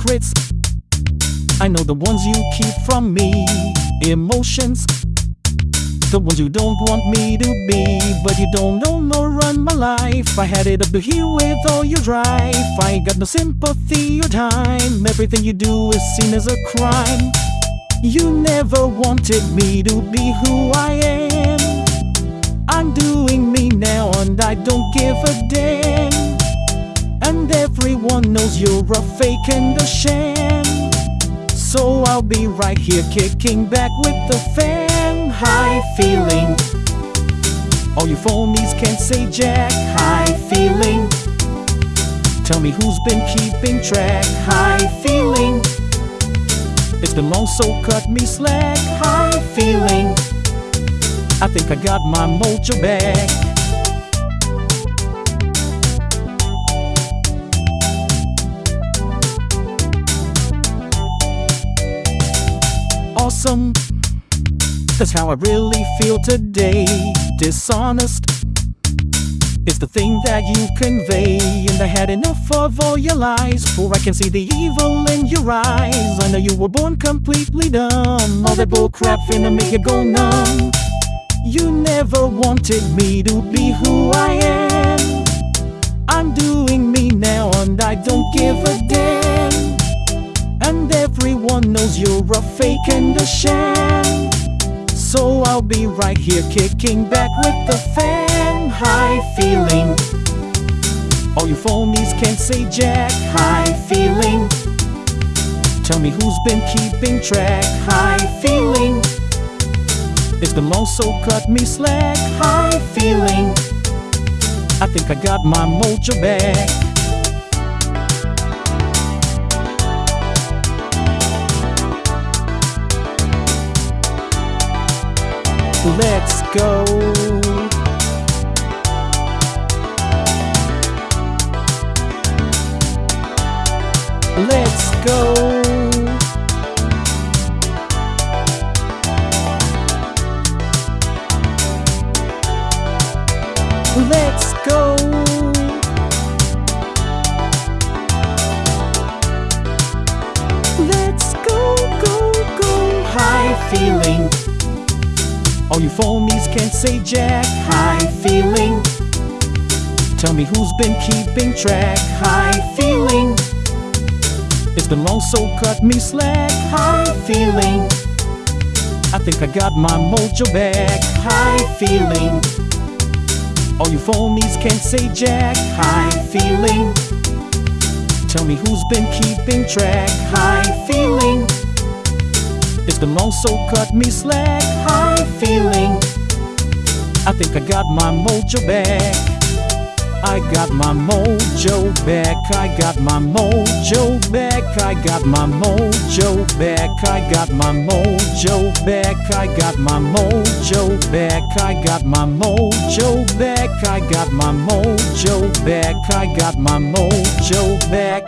secrets. I know the ones you keep from me. Emotions, the ones you don't want me to be. But you don't know nor run my life. I had it up to here with all your drive. I got no sympathy or time. Everything you do is seen as a crime. You never wanted me to be who I am. I'm doing me now and I don't give a damn. And everyone knows you're a fake and a sham. So I'll be right here kicking back with the fan. High feeling. All you phonies can't say jack. High feeling. Tell me who's been keeping track. High feeling. It's been long, so cut me slack. High feeling. I think I got my mojo back. Awesome. That's how I really feel today. Dishonest is the thing that you convey. And I had enough of all your lies, for I can see the evil in your eyes. I know you were born completely dumb. All that bullcrap finna make you go numb. You never wanted me to be who I am. I'm doing me now, and I don't give a damn. And everyone knows you're a fake and a sham. So I'll be right here kicking back with the fan. High feeling. All you phonies can't say jack. High feeling. Tell me who's been keeping track. High feeling. It's been long, so cut me slack. High feeling. I think I got my mojo back. Let's go. Let's go. Let's go. All you phonies can't say jack. High feeling. Tell me who's been keeping track. High feeling. It's been long, so cut me slack. High feeling. I think I got my mojo back. High feeling. All you phonies can't say jack. High feeling. Tell me who's been keeping track. High feeling. It's been long, so cut me slack. High feeling. I think I got my mojo back. I got my mojo back. I got my mojo back. I got my mojo back. I got my mojo back. I got my mojo back. I got my mojo back. I got my mojo back. I got my mojo back.